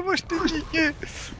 uma dinheiro.